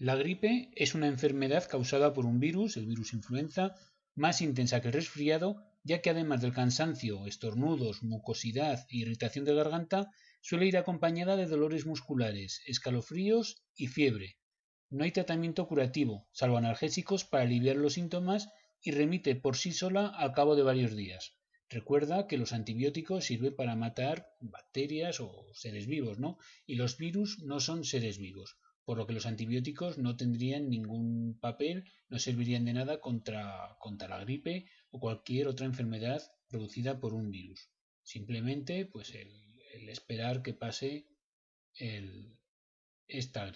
La gripe es una enfermedad causada por un virus, el virus influenza, más intensa que el resfriado, ya que además del cansancio, estornudos, mucosidad e irritación de garganta, suele ir acompañada de dolores musculares, escalofríos y fiebre. No hay tratamiento curativo, salvo analgésicos para aliviar los síntomas y remite por sí sola al cabo de varios días. Recuerda que los antibióticos sirven para matar bacterias o seres vivos, ¿no? Y los virus no son seres vivos por lo que los antibióticos no tendrían ningún papel, no servirían de nada contra, contra la gripe o cualquier otra enfermedad producida por un virus. Simplemente, pues el, esperar que pase el, esta gripe.